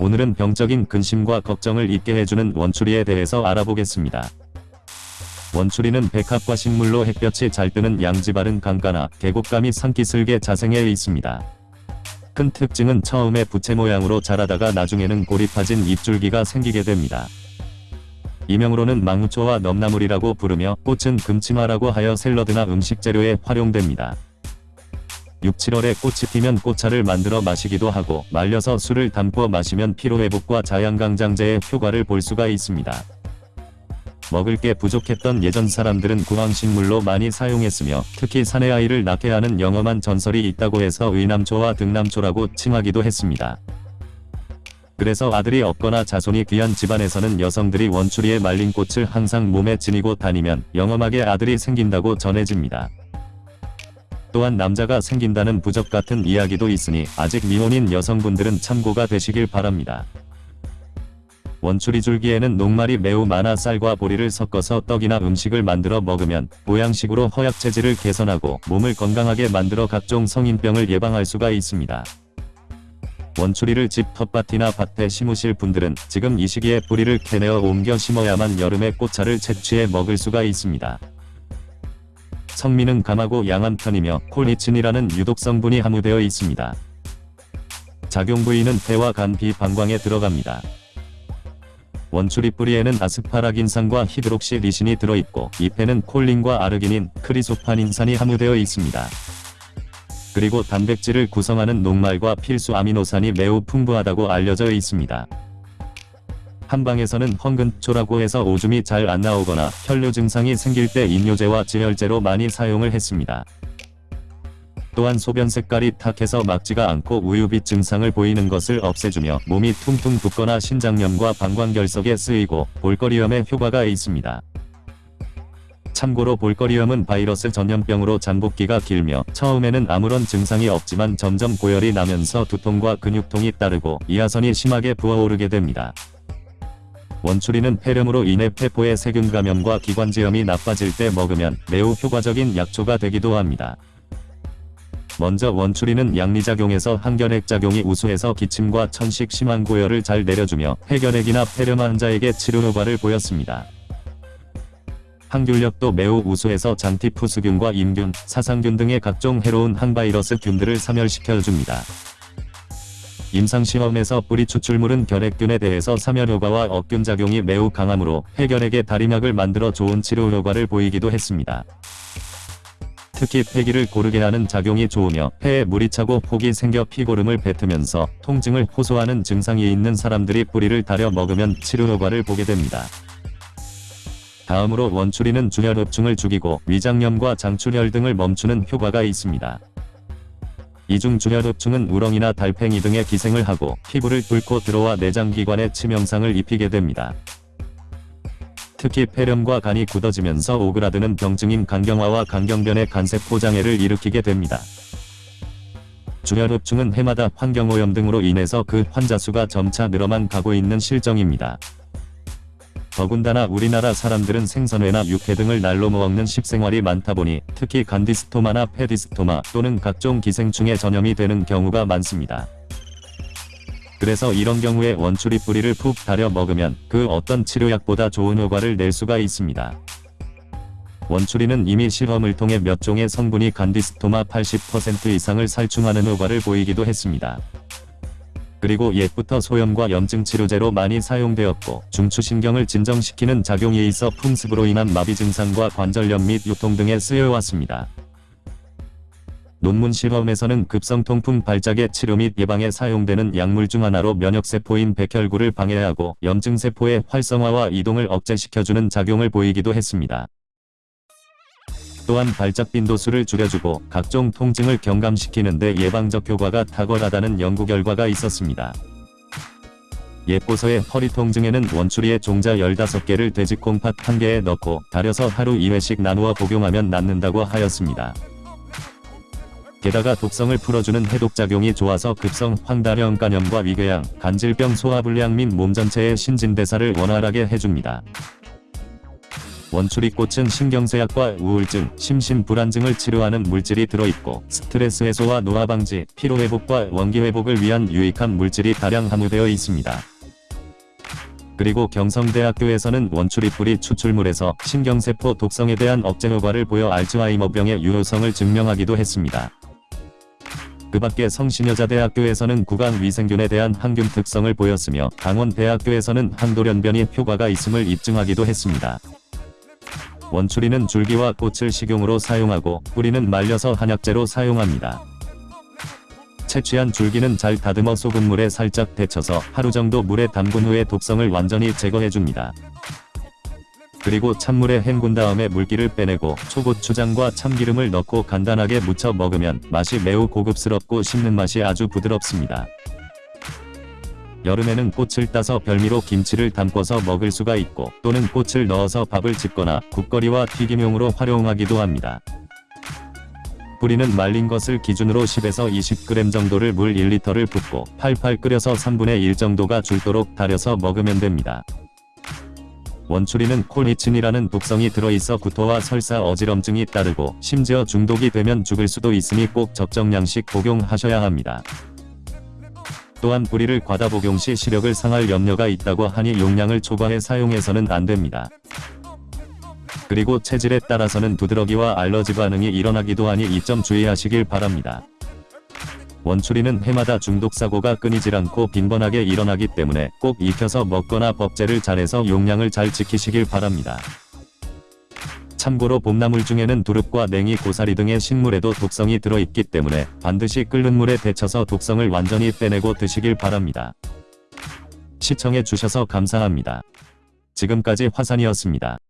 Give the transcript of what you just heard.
오늘은 병적인 근심과 걱정을 잊게 해주는 원추리에 대해서 알아보겠습니다. 원추리는 백합과 식물로 햇볕이 잘 뜨는 양지 바른 강가나 계곡감이 산기슭에 자생해 있습니다. 큰 특징은 처음에 부채 모양으로 자라다가 나중에는 골이 파진 잎줄기가 생기게 됩니다. 이명으로는 망우초와 넘나물이라고 부르며 꽃은 금치마라고 하여 샐러드나 음식 재료에 활용됩니다. 6, 7월에 꽃이 피면 꽃차를 만들어 마시기도 하고 말려서 술을 담궈 마시면 피로회복과 자양강장제의 효과를 볼 수가 있습니다. 먹을 게 부족했던 예전 사람들은 구황식물로 많이 사용했으며 특히 사내 아이를 낳게 하는 영험한 전설이 있다고 해서 의남초와 등남초라고 칭하기도 했습니다. 그래서 아들이 없거나 자손이 귀한 집안에서는 여성들이 원추리에 말린 꽃을 항상 몸에 지니고 다니면 영험하게 아들이 생긴다고 전해집니다. 또한 남자가 생긴다는 부적 같은 이야기도 있으니 아직 미혼인 여성분들은 참고가 되시길 바랍니다. 원추리 줄기에는 녹말이 매우 많아 쌀과 보리를 섞어서 떡이나 음식을 만들어 먹으면 보양식으로 허약 체질을 개선하고 몸을 건강하게 만들어 각종 성인병을 예방할 수가 있습니다. 원추리를 집 텃밭이나 밭에 심으실 분들은 지금 이 시기에 뿌리를 캐내어 옮겨 심어야만 여름에 꽃차를 채취해 먹을 수가 있습니다. 성미는 감하고 양한 편이며 콜리친이라는 유독 성분이 함유되어 있습니다. 작용 부위는 폐와 간 비방광에 들어갑니다. 원추리 뿌리에는 아스파라긴산과 히드록시리신이 들어있고 잎에는 콜린과 아르기닌, 크리소파닌산이 함유되어 있습니다. 그리고 단백질을 구성하는 녹말과 필수 아미노산이 매우 풍부하다고 알려져 있습니다. 한방에서는 헝근초라고 해서 오줌이 잘 안 나오거나 혈뇨 증상이 생길 때 인뇨제와 지혈제로 많이 사용을 했습니다. 또한 소변 색깔이 탁해서 막지가 않고 우유빛 증상을 보이는 것을 없애주며 몸이 퉁퉁 붓거나 신장염과 방광결석에 쓰이고 볼거리염에 효과가 있습니다. 참고로 볼거리염은 바이러스 전염병으로 잠복기가 길며 처음에는 아무런 증상이 없지만 점점 고열이 나면서 두통과 근육통이 따르고 이하선이 심하게 부어오르게 됩니다. 원추리는 폐렴으로 인해 폐포의 세균 감염과 기관지염이 나빠질 때 먹으면 매우 효과적인 약초가 되기도 합니다. 먼저 원추리는 양리작용에서 항결핵작용이 우수해서 기침과 천식 심한 고열을 잘 내려주며 폐결핵이나 폐렴 환자에게 치료 효과를 보였습니다. 항균력도 매우 우수해서 장티푸스균과 임균, 사상균 등의 각종 해로운 항바이러스 균들을 사멸시켜줍니다. 임상시험에서 뿌리 추출물은 결핵균에 대해서 사멸효과와 억균 작용이 매우 강하므로 폐결핵의 다리막을 만들어 좋은 치료 효과를 보이기도 했습니다. 특히 폐기를 고르게 하는 작용이 좋으며 폐에 물이 차고 폭이 생겨 피고름을 뱉으면서 통증을 호소하는 증상이 있는 사람들이 뿌리를 다려 먹으면 치료 효과를 보게 됩니다. 다음으로 원추리는 주혈흡충을 죽이고 위장염과 장출혈 등을 멈추는 효과가 있습니다. 이중 주혈흡충은 우렁이나 달팽이 등의 기생을 하고 피부를 뚫고 들어와 내장기관에 치명상을 입히게 됩니다. 특히 폐렴과 간이 굳어지면서 오그라드는 병증인 간경화와 간경변의 간세포 장애를 일으키게 됩니다. 주혈흡충은 해마다 환경오염 등으로 인해서 그 환자 수가 점차 늘어만 가고 있는 실정입니다. 더군다나 우리나라 사람들은 생선회나 육회 등을 날로 먹는 식생활이 많다 보니 특히 간디스토마나 페디스토마 또는 각종 기생충에 전염이 되는 경우가 많습니다. 그래서 이런 경우에 원추리 뿌리를 푹 달여 먹으면 그 어떤 치료약보다 좋은 효과를 낼 수가 있습니다. 원추리는 이미 실험을 통해 몇 종의 성분이 간디스토마 80% 이상을 살충하는 효과를 보이기도 했습니다. 그리고 옛부터 소염과 염증 치료제로 많이 사용되었고 중추신경을 진정시키는 작용이 있어 풍습으로 인한 마비 증상과 관절염 및 요통 등에 쓰여왔습니다. 논문 실험에서는 급성 통풍 발작의 치료 및 예방에 사용되는 약물 중 하나로 면역세포인 백혈구를 방해하고 염증세포의 활성화와 이동을 억제시켜주는 작용을 보이기도 했습니다. 또한 발작 빈도수를 줄여주고 각종 통증을 경감시키는 데 예방적 효과가 탁월하다는 연구 결과가 있었습니다. 예보서의 허리 통증에는 원추리의 종자 15개를 돼지콩팥 1개에 넣고 달여서 하루 2회씩 나누어 복용하면 낫는다고 하였습니다. 게다가 독성을 풀어주는 해독작용이 좋아서 급성 황달형 간염과 위궤양, 간질병 소화불량 및 몸 전체의 신진대사를 원활하게 해줍니다. 원추리꽃은 신경쇠약과 우울증, 심신불안증을 치료하는 물질이 들어있고 스트레스 해소와 노화 방지, 피로 회복과 원기 회복을 위한 유익한 물질이 다량 함유되어 있습니다. 그리고 경성대학교에서는 원추리 뿌리 추출물에서 신경세포 독성에 대한 억제 효과를 보여 알츠하이머병의 유효성을 증명하기도 했습니다. 그 밖에 성신여자대학교에서는 구강위생균에 대한 항균 특성을 보였으며 강원대학교에서는 항돌연변이 효과가 있음을 입증하기도 했습니다. 원추리는 줄기와 꽃을 식용으로 사용하고 뿌리는 말려서 한약재로 사용합니다. 채취한 줄기는 잘 다듬어 소금물에 살짝 데쳐서 하루 정도 물에 담근 후에 독성을 완전히 제거해줍니다. 그리고 찬물에 헹군 다음에 물기를 빼내고 초고추장과 참기름을 넣고 간단하게 무쳐 먹으면 맛이 매우 고급스럽고 씹는 맛이 아주 부드럽습니다. 여름에는 꽃을 따서 별미로 김치를 담궈서 먹을 수가 있고 또는 꽃을 넣어서 밥을 짓거나 국거리와 튀김용으로 활용하기도 합니다. 뿌리는 말린 것을 기준으로 10에서 20g 정도를 물 1리터를 붓고 팔팔 끓여서 3분의 1 정도가 줄도록 달여서 먹으면 됩니다. 원추리는 콜니친이라는 독성이 들어있어 구토와 설사 어지럼증이 따르고 심지어 중독이 되면 죽을 수도 있으니 꼭 적정량씩 복용하셔야 합니다. 또한 뿌리를 과다 복용 시 시력을 상할 염려가 있다고 하니 용량을 초과해 사용해서는 안됩니다. 그리고 체질에 따라서는 두드러기와 알러지 반응이 일어나기도 하니 이 점 주의하시길 바랍니다. 원추리는 해마다 중독 사고가 끊이질 않고 빈번하게 일어나기 때문에 꼭 익혀서 먹거나 법제를 잘해서 용량을 잘 지키시길 바랍니다. 참고로 봄나물 중에는 두릅과 냉이 고사리 등의 식물에도 독성이 들어있기 때문에 반드시 끓는 물에 데쳐서 독성을 완전히 빼내고 드시길 바랍니다. 시청해 주셔서 감사합니다. 지금까지 화산이었습니다.